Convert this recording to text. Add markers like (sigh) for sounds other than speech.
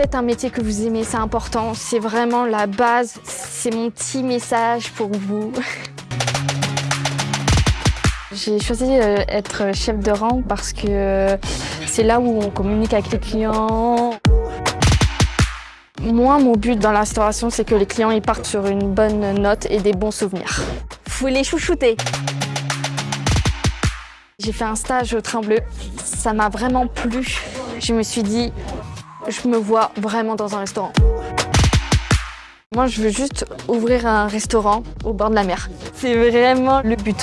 faites un métier que vous aimez, c'est important. C'est vraiment la base. C'est mon petit message pour vous. (laughs) J'ai choisi euh, être chef de rang parce que euh, c'est là où on communique avec les clients. Moi, mon but dans la restauration, c'est que les clients ils partent sur une bonne note et des bons souvenirs. Faut les chouchouter. J'ai fait un stage au Train Bleu. Ça m'a vraiment plu. Je me suis dit, je me vois vraiment dans un restaurant. Moi, je veux juste ouvrir un restaurant au bord de la mer. C'est vraiment le but.